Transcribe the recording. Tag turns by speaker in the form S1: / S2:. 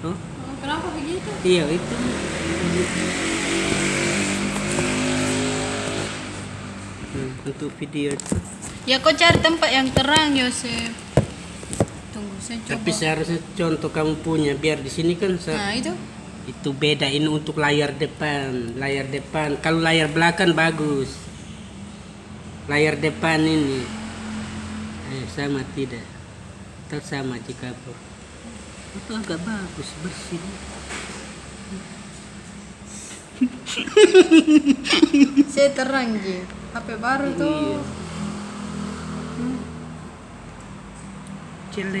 S1: Oh,
S2: kenapa begitu?
S1: iya itu. Hmm, untuk video itu.
S2: Ya kau cari tempat yang terang Yosef. Tunggu saya coba.
S1: Tapi seharusnya contoh kamu punya biar di sini kan
S2: Nah itu.
S1: itu beda ini untuk layar depan, layar depan. Kalau layar belakang bagus. Layar depan ini eh, sama tidak? Tak sama jika. Itu agak bagus bersih.
S2: Saya terang Ji. HP baru tuh.
S1: Iya.